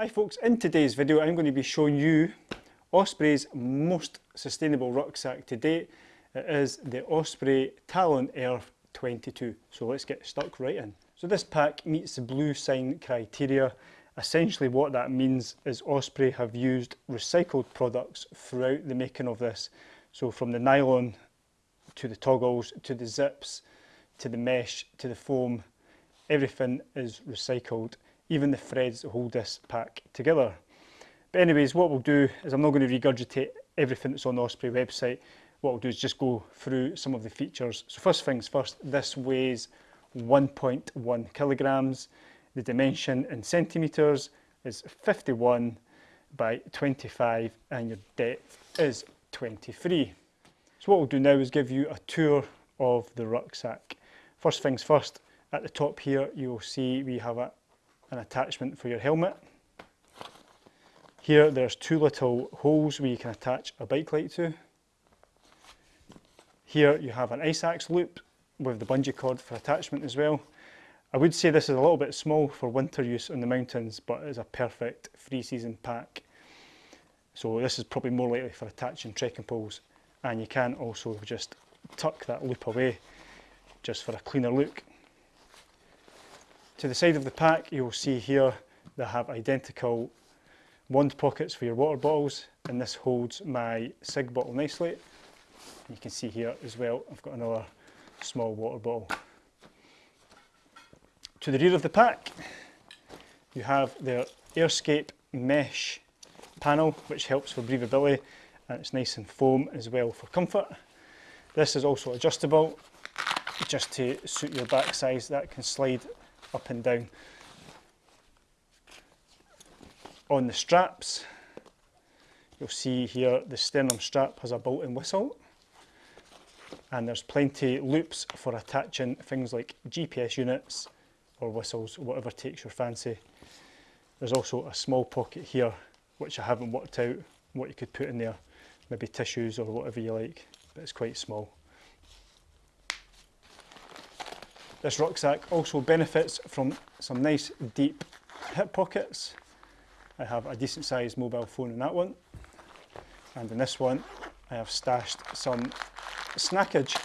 Hi folks, in today's video I'm going to be showing you Osprey's most sustainable rucksack to date. It is the Osprey Talon Earth 22. So let's get stuck right in. So this pack meets the bluesign criteria. Essentially what that means is Osprey have used recycled products throughout the making of this. So from the nylon to the toggles to the zips to the mesh to the foam, everything is recycled even the threads hold this pack together. But anyways, what we'll do is I'm not going to regurgitate everything that's on the Osprey website. What we'll do is just go through some of the features. So first things first, this weighs 1.1 kilograms. The dimension in centimetres is 51 by 25 and your depth is 23. So what we'll do now is give you a tour of the rucksack. First things first, at the top here you'll see we have a an attachment for your helmet. Here there's two little holes where you can attach a bike light to. Here you have an ice axe loop with the bungee cord for attachment as well. I would say this is a little bit small for winter use in the mountains but it's a perfect free season pack. So this is probably more likely for attaching trekking poles and you can also just tuck that loop away just for a cleaner look. To the side of the pack you'll see here they have identical wand pockets for your water bottles and this holds my SIGG bottle nicely. You can see here as well I've got another small water bottle. To the rear of the pack you have their Airscape mesh panel which helps for breathability and it's nice and foam as well for comfort. This is also adjustable just to suit your back size that can slide up and down. On the straps, you'll see here the sternum strap has a built-in whistle and there's plenty loops for attaching things like GPS units or whistles, whatever takes your fancy. There's also a small pocket here which I haven't worked out what you could put in there, maybe tissues or whatever you like, but it's quite small. This rucksack also benefits from some nice deep hip pockets. I have a decent sized mobile phone in that one. And in this one, I have stashed some snackage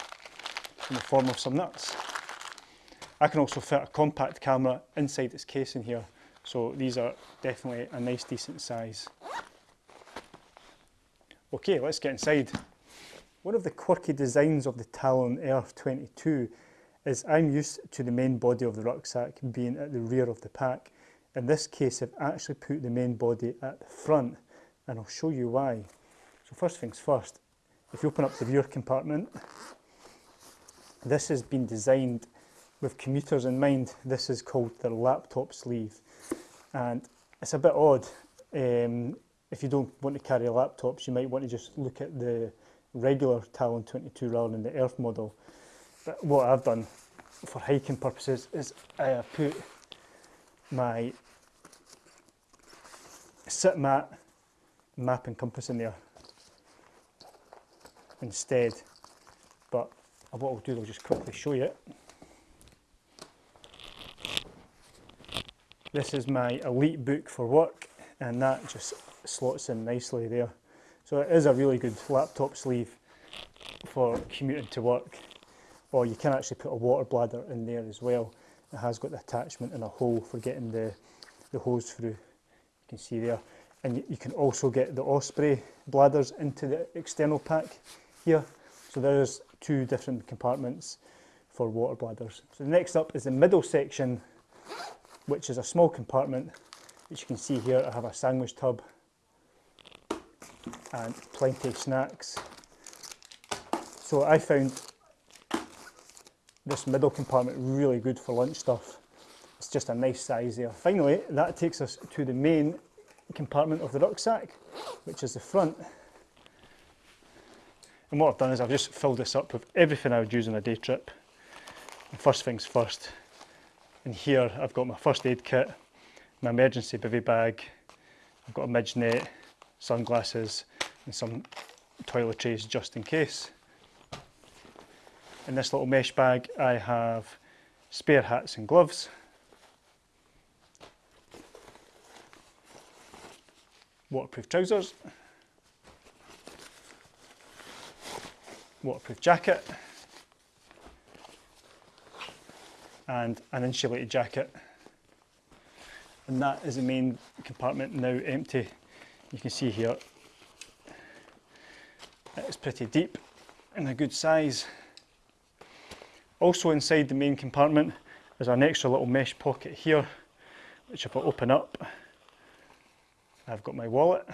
in the form of some nuts. I can also fit a compact camera inside its case in here. So these are definitely a nice decent size. Okay, let's get inside. One of the quirky designs of the Talon Earth 22 is I'm used to the main body of the rucksack being at the rear of the pack. In this case, I've actually put the main body at the front and I'll show you why. So first things first, if you open up the rear compartment, this has been designed with commuters in mind. This is called the laptop sleeve and it's a bit odd. Um, if you don't want to carry laptops, you might want to just look at the regular Talon 22 rather than the Earth model. But what I've done for hiking purposes is I have put my sit mat, map and compass in there instead. But uh, what I'll do, I'll just quickly show you. This is my EliteBook for work and that just slots in nicely there. So it is a really good laptop sleeve for commuting to work or you can actually put a water bladder in there as well. It has got the attachment and a hole for getting the, the hose through. You can see there. And you, you can also get the Osprey bladders into the external pack here. So there's two different compartments for water bladders. So next up is the middle section, which is a small compartment, which you can see here. I have a sandwich tub and plenty of snacks. So I found this middle compartment really good for lunch stuff. It's just a nice size there. Finally, that takes us to the main compartment of the rucksack, which is the front. And what I've done is I've just filled this up with everything I would use on a day trip. And first things first, in here I've got my first aid kit, my emergency bivy bag, I've got a midge net, sunglasses and some toiletries just in case. In this little mesh bag I have spare hats and gloves. waterproof trousers, waterproof jacket, and an insulated jacket. And that is the main compartment now empty. You can see here, it's pretty deep and a good size. Also inside the main compartment is an extra little mesh pocket here, which if I open up, I've got my wallet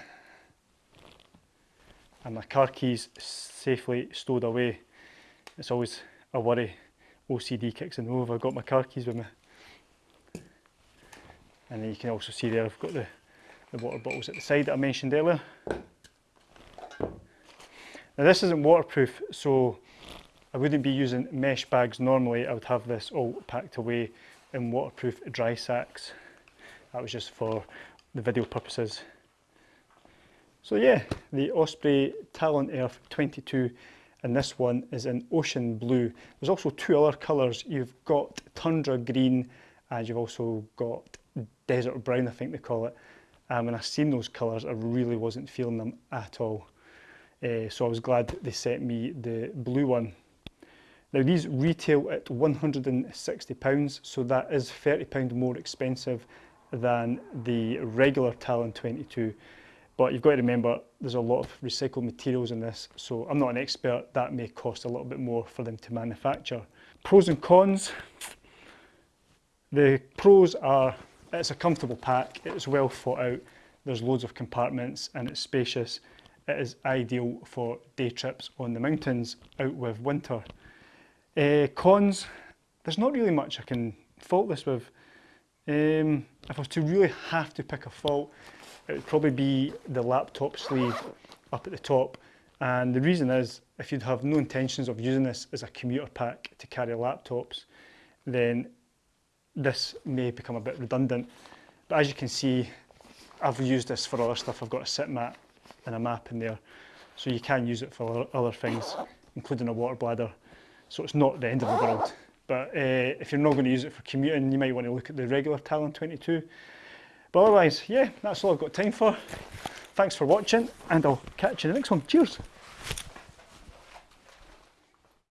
and my car keys safely stowed away. It's always a worry. OCD kicks in. Oh, have I got my car keys with me? And then you can also see there I've got the, the water bottles at the side that I mentioned earlier. Now this isn't waterproof, so I wouldn't be using mesh bags normally. I would have this all packed away in waterproof dry sacks. That was just for the video purposes. So yeah, the Osprey Talon Earth 22 and this one is in ocean blue. There's also two other colours. You've got tundra green and you've also got desert brown, I think they call it. Um, when I seen those colours, I really wasn't feeling them at all. Uh, so I was glad they sent me the blue one. Now these retail at £160, so that is £30 more expensive than the regular Talon 22. But you've got to remember there's a lot of recycled materials in this, so I'm not an expert, that may cost a little bit more for them to manufacture. Pros and cons. The pros are it's a comfortable pack, it's well thought out, there's loads of compartments and it's spacious. It is ideal for day trips on the mountains out with winter. Uh, cons, there's not really much I can fault this with. Um, if I was to really have to pick a fault, it would probably be the laptop sleeve up at the top. And the reason is, if you'd have no intentions of using this as a commuter pack to carry laptops, then this may become a bit redundant. But as you can see, I've used this for other stuff. I've got a sit mat and a map in there. So you can use it for other things, including a water bladder. So it's not the end of the world. But uh, if you're not going to use it for commuting, you might want to look at the regular Talon 22. But otherwise, yeah, that's all I've got time for. Thanks for watching and I'll catch you in the next one. Cheers.